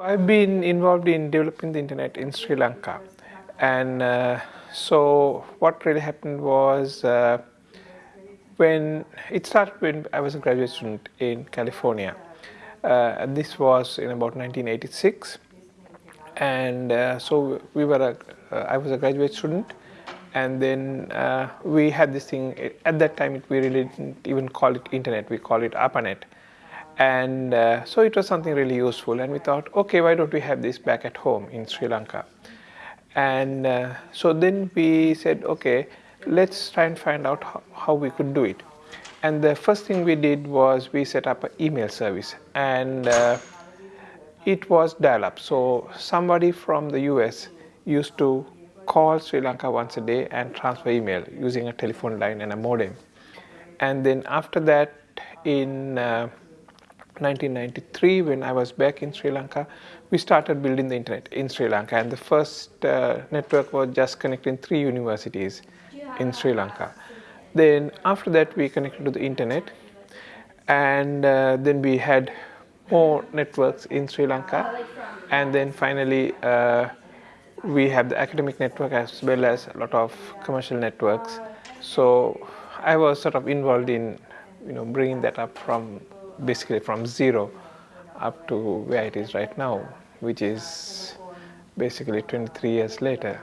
I've been involved in developing the internet in Sri Lanka. And uh, so what really happened was uh, when it started when I was a graduate student in California. Uh, this was in about 1986 and uh, so we were a, uh, I was a graduate student. And then uh, we had this thing at that time we really didn't even call it internet we call it ARPANET and uh, so it was something really useful and we thought okay why don't we have this back at home in Sri Lanka? And uh, so then we said okay let's try and find out how, how, we could do it. And the first thing we did was we set up an email service and uh, it was dial-up. So somebody from the US used to call Sri Lanka once a day and transfer email using a telephone line and a modem. And then after that in uh, 1993 when I was back in Sri Lanka we started building the internet in Sri Lanka. And the first uh, network was just connecting three universities in Sri Lanka. Then after that we connected to the internet. And uh, then we had more networks in Sri Lanka. And then finally uh, we have the academic network as well as a lot of commercial networks. So I was sort of involved in you know bringing that up from basically from zero up to where it is right now, which is basically 23 years later.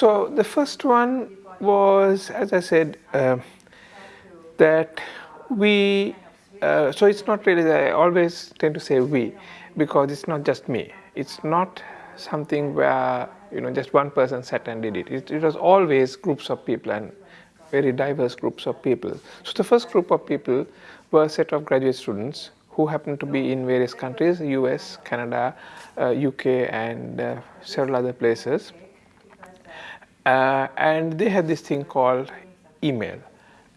So the first one was, as I said, uh, that we, uh, so it's not really, I always tend to say we, because it's not just me. It's not something where, you know, just one person sat and did it. It, it was always groups of people and very diverse groups of people. So the first group of people were a set of graduate students who happened to be in various countries, US, Canada, uh, UK and uh, several other places. Uh, and they had this thing called email.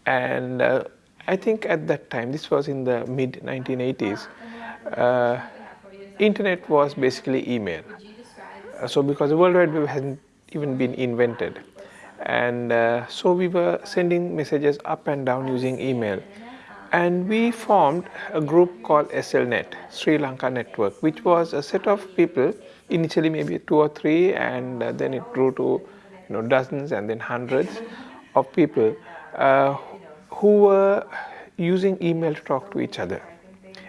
And uh, I think at that time, this was in the mid 1980s, uh, internet was basically email. Uh, so because the World Wide Web hadn't even been invented and uh, so we were sending messages up and down using email and we formed a group called SLNet, Sri Lanka Network, which was a set of people, initially maybe two or three, and uh, then it grew to you know, dozens and then hundreds of people uh, who were using email to talk to each other.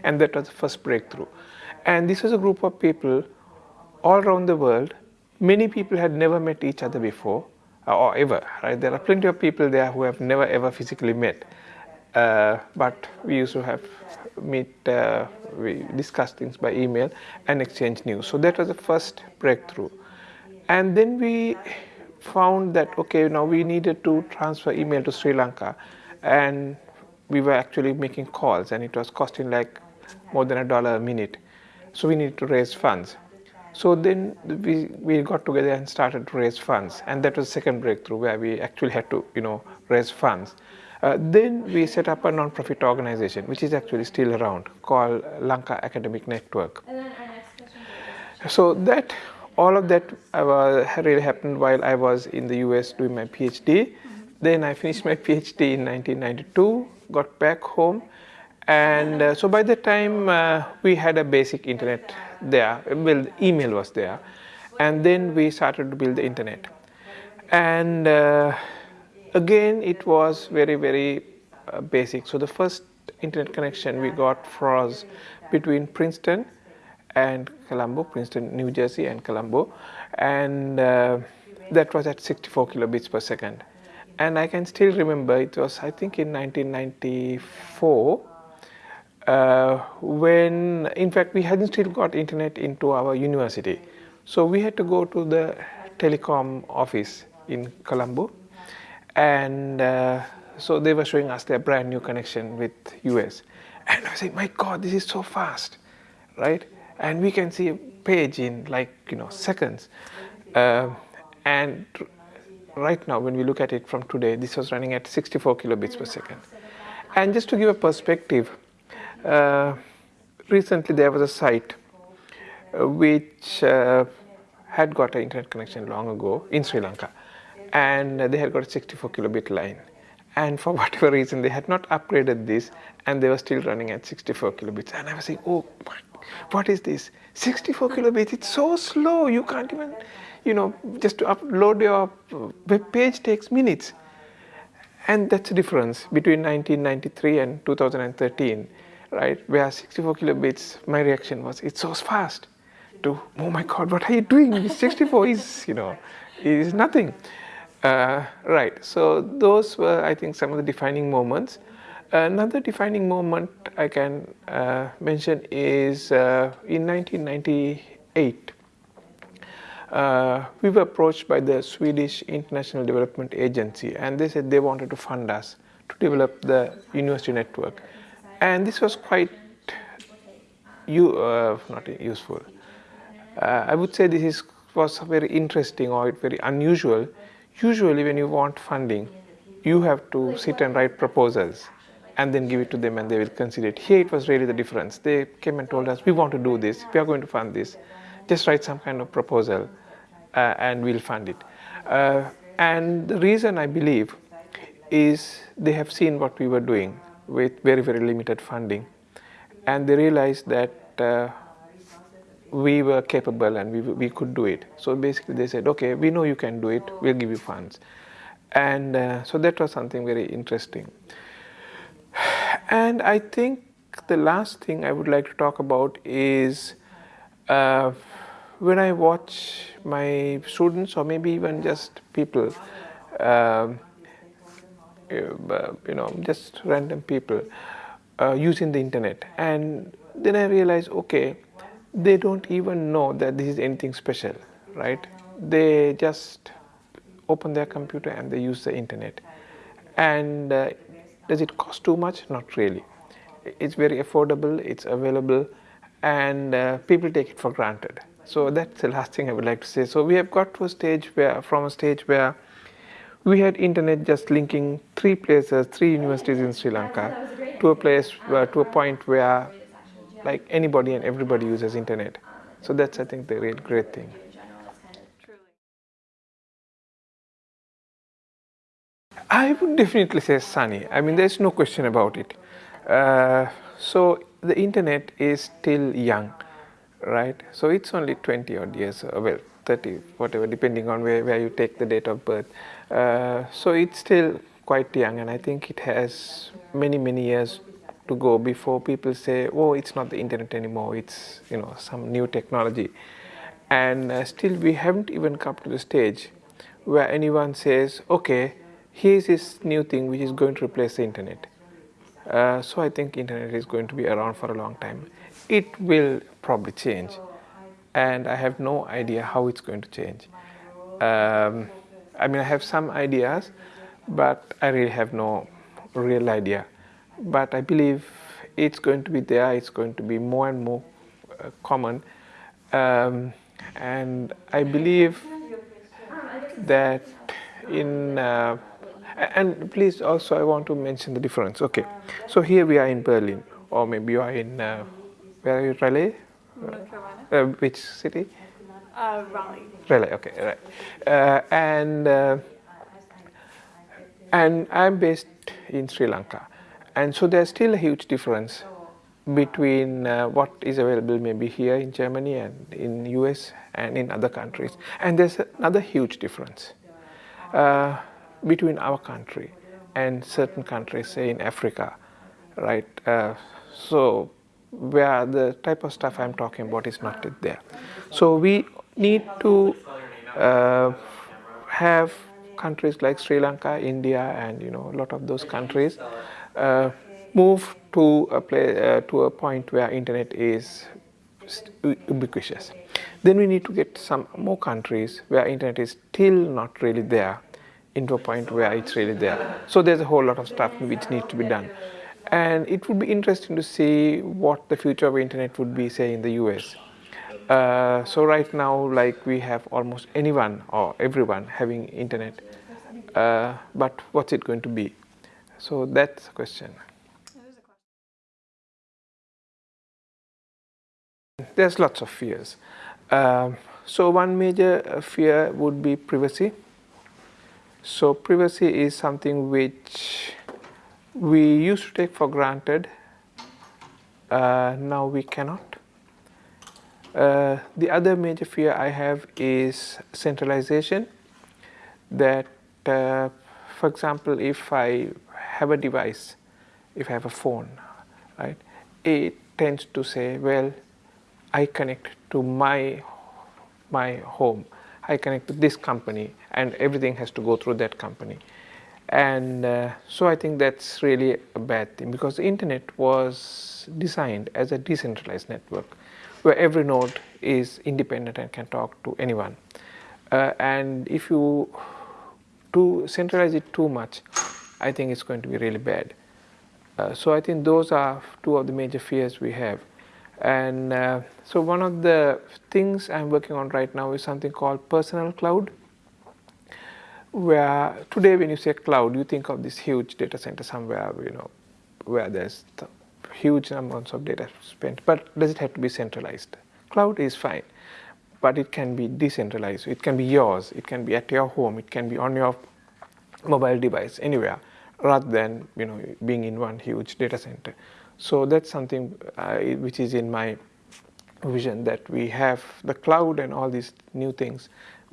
And that was the first breakthrough. And this was a group of people all around the world. Many people had never met each other before or ever, right? There are plenty of people there who have never ever physically met, uh, but we used to have meet, uh, we discuss things by email and exchange news. So that was the first breakthrough. And then we found that, okay, now we needed to transfer email to Sri Lanka and we were actually making calls and it was costing like more than a dollar a minute. So we needed to raise funds. So then we, we got together and started to raise funds and that was the second breakthrough where we actually had to you know raise funds. Uh, then we set up a non-profit organization which is actually still around called Lanka Academic Network. So that all of that uh, really happened while I was in the US doing my PhD. Mm -hmm. Then I finished my PhD in 1992, got back home and uh, so by the time uh, we had a basic internet there, well, email was there, and then we started to build the internet. And uh, again, it was very, very uh, basic. So the first internet connection we got was between Princeton and Colombo, Princeton, New Jersey and Colombo, and uh, that was at 64 kilobits per second. And I can still remember it was, I think, in 1994 uh, when in fact we hadn't still got internet into our university. So we had to go to the telecom office in Colombo. And uh, so they were showing us their brand new connection with US and I like my god this is so fast right? And we can see a page in like you know seconds. Uh, and right now when we look at it from today this was running at 64 kilobits per second. And just to give a perspective recently there was a site uh, which uh, had got an internet connection long ago in Sri Lanka and they had got a 64 kilobit line. And for whatever reason they had not upgraded this and they were still running at 64 kilobits. And I was saying oh what? Is this? 64 kilobits? It's so slow. You can't even you know just to upload your web page takes minutes. And that's the difference between 1993 and 2013 right where 64 kilobits my reaction was it's so fast to oh my god what are you doing 64 is you know is nothing uh, right, so those were, I think, some of the defining moments. Another defining moment I can uh, mention is uh, in 1998, uh, we were approached by the Swedish International Development Agency and they said they wanted to fund us to develop the university network. And this was quite you, uh, not useful. Uh, I would say this is, was very interesting or very unusual Usually when you want funding, you have to sit and write proposals and then give it to them and they will consider it. Here it was really the difference. They came and told us, we want to do this, we are going to fund this. Just write some kind of proposal uh, and we'll fund it. Uh, and the reason I believe is they have seen what we were doing with very, very limited funding. And they realized that uh, we were capable and we, we could do it. So basically they said, okay, we know you can do it, we'll give you funds. And uh, so that was something very interesting. And I think the last thing I would like to talk about is uh, when I watch my students or maybe even just people, um, you know, just random people uh, using the internet. And then I realize, okay, they don't even know that this is anything special, right? They just open their computer and they use the internet. And uh, does it cost too much? Not really. It's very affordable, it's available, and uh, people take it for granted. So that's the last thing I would like to say. So we have got to a stage where, from a stage where we had internet just linking three places, three universities in Sri Lanka, to a place, uh, to a point where like anybody and everybody uses internet. So that's I think the real great thing. I would definitely say sunny. I mean, there's no question about it. Uh, so the internet is still young, right? So it's only 20 odd years, uh, well, 30, whatever, depending on where, where you take the date of birth. Uh, so it's still quite young, and I think it has many, many years to go before people say, oh, it's not the internet anymore, it's you know some new technology. And uh, still we haven't even come to the stage where anyone says, okay, here's this new thing which is going to replace the internet. Uh, so I think internet is going to be around for a long time. It will probably change and I have no idea how it's going to change. Um, I mean, I have some ideas, but I really have no real idea but I believe it's going to be there, it's going to be more and more uh, common. Um, and I believe that in, uh, and please also I want to mention the difference. Okay, so here we are in Berlin, or maybe you are in, uh, where are you, Raleigh? Uh, which city? Uh, Raleigh. Raleigh, okay, right. Uh, and, and I'm based in Sri Lanka. And so there's still a huge difference between uh, what is available maybe here in Germany and in US and in other countries. And there's another huge difference uh, between our country and certain countries, say in Africa, right? Uh, so where the type of stuff I'm talking about is not there. So we need to uh, have countries like Sri Lanka, India, and you know a lot of those countries uh, move to a play, uh, to a point where internet is ubiquitous. Then we need to get some more countries where internet is still not really there into a point where it's really there. So there's a whole lot of stuff which needs to be done. And it would be interesting to see what the future of internet would be, say, in the US. Uh, so right now, like we have almost anyone or everyone having internet, uh, but what's it going to be? So that's a question. There's lots of fears. Um, so one major uh, fear would be privacy. So privacy is something which we used to take for granted. Uh, now we cannot. Uh, the other major fear I have is centralization. That, uh, for example, if I have a device, if I have a phone, right, it tends to say, well, I connect to my my home, I connect to this company, and everything has to go through that company. And uh, so I think that's really a bad thing because the internet was designed as a decentralized network where every node is independent and can talk to anyone. Uh, and if you do centralize it too much, I think it's going to be really bad. Uh, so I think those are two of the major fears we have. And uh, so one of the things I'm working on right now is something called personal cloud, where today when you say cloud, you think of this huge data center somewhere, you know, where there's huge amounts of data spent, but does it have to be centralized? Cloud is fine, but it can be decentralized. It can be yours, it can be at your home, it can be on your mobile device, anywhere, rather than you know being in one huge data center. So that's something uh, which is in my vision that we have the cloud and all these new things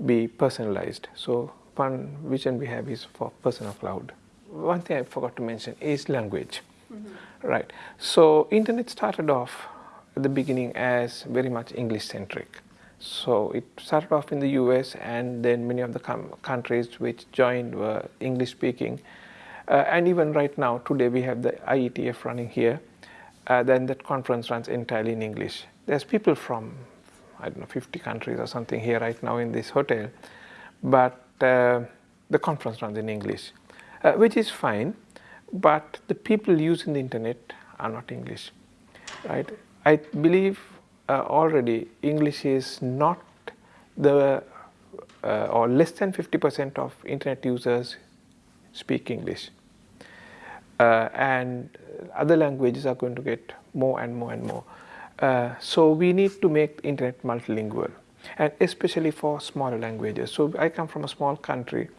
be personalized. So one vision we have is for personal cloud. One thing I forgot to mention is language. Right. So internet started off at the beginning as very much English centric. So it started off in the US and then many of the countries which joined were English speaking. Uh, and even right now, today we have the IETF running here. Uh, then that conference runs entirely in English. There's people from, I don't know, 50 countries or something here right now in this hotel. But uh, the conference runs in English, uh, which is fine but the people using the internet are not English, right? I believe uh, already English is not the uh, or less than 50% of internet users speak English. Uh, and other languages are going to get more and more and more. Uh, so we need to make internet multilingual and especially for smaller languages. So I come from a small country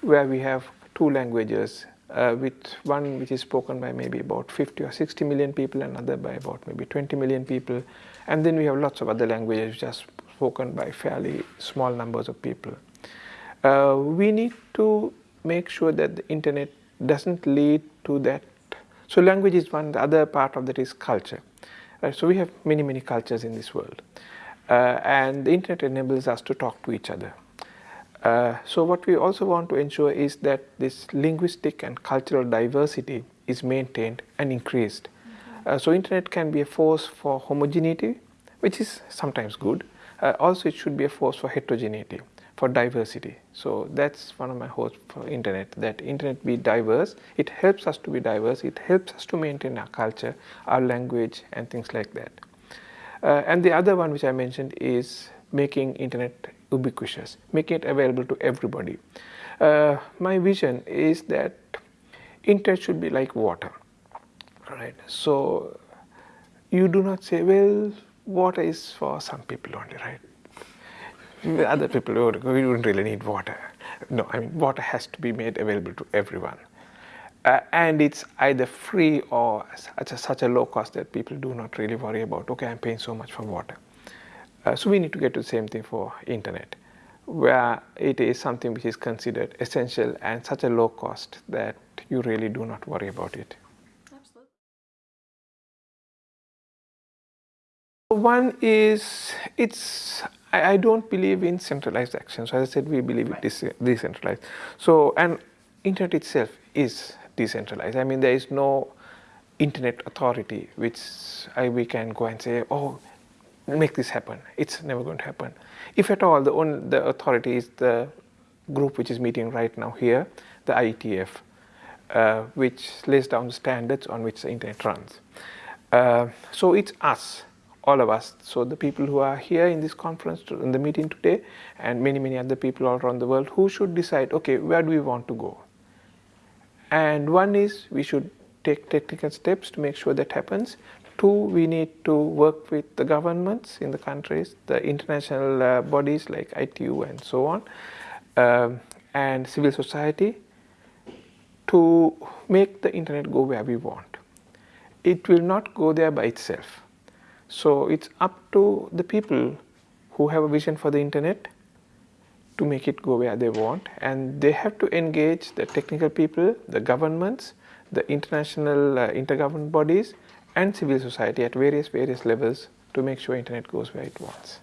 where we have two languages uh, with one which is spoken by maybe about 50 or 60 million people, another by about maybe 20 million people, and then we have lots of other languages which are spoken by fairly small numbers of people. Uh, we need to make sure that the internet doesn't lead to that. So language is one, the other part of that is culture. Right? So we have many, many cultures in this world. Uh, and the internet enables us to talk to each other. Uh, so what we also want to ensure is that this linguistic and cultural diversity is maintained and increased. Mm -hmm. uh, so internet can be a force for homogeneity, which is sometimes good. Uh, also it should be a force for heterogeneity, for diversity. So that's one of my hopes for internet, that internet be diverse. It helps us to be diverse. It helps us to maintain our culture, our language and things like that. Uh, and the other one which I mentioned is making internet ubiquitous, making it available to everybody. Uh, my vision is that internet should be like water, right? So you do not say, well, water is for some people only, right? Other people, we don't really need water. No, I mean, water has to be made available to everyone. Uh, and it's either free or at such a low cost that people do not really worry about, okay, I'm paying so much for water. Uh, so we need to get to the same thing for internet where it is something which is considered essential and such a low cost that you really do not worry about it. Absolutely. One is, it's, I, I don't believe in centralized actions. As I said, we believe it is decentralized. So, and internet itself is decentralized. I mean, there is no internet authority which I, we can go and say, oh, make this happen. It's never going to happen. If at all, the, only, the authority is the group which is meeting right now here, the IETF, uh, which lays down the standards on which the internet runs. Uh, so it's us, all of us. So the people who are here in this conference, in the meeting today, and many, many other people all around the world who should decide, okay, where do we want to go? And one is we should take technical steps to make sure that happens. Two, we need to work with the governments in the countries, the international uh, bodies like ITU and so on. Um, and civil society to make the internet go where we want. It will not go there by itself. So it's up to the people who have a vision for the internet to make it go where they want and they have to engage the technical people, the governments, the international uh, intergovernment bodies and civil society at various various levels to make sure internet goes where it wants.